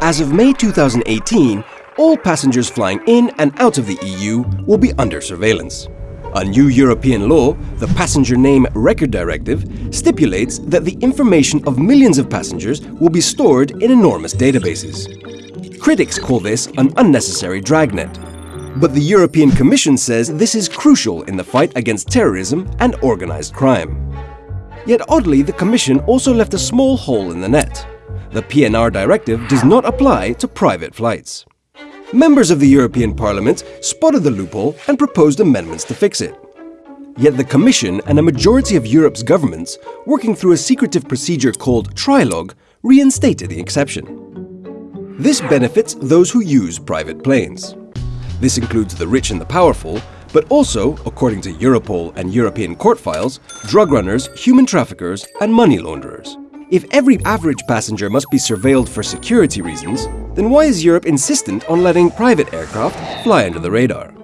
As of May 2018, all passengers flying in and out of the EU will be under surveillance. A new European law, the Passenger Name Record Directive, stipulates that the information of millions of passengers will be stored in enormous databases. Critics call this an unnecessary dragnet. But the European Commission says this is crucial in the fight against terrorism and organized crime. Yet oddly, the Commission also left a small hole in the net. The PNR directive does not apply to private flights. Members of the European Parliament spotted the loophole and proposed amendments to fix it. Yet the Commission and a majority of Europe's governments, working through a secretive procedure called trilogue, reinstated the exception. This benefits those who use private planes. This includes the rich and the powerful, but also, according to Europol and European court files, drug runners, human traffickers and money launderers. If every average passenger must be surveilled for security reasons, then why is Europe insistent on letting private aircraft fly under the radar?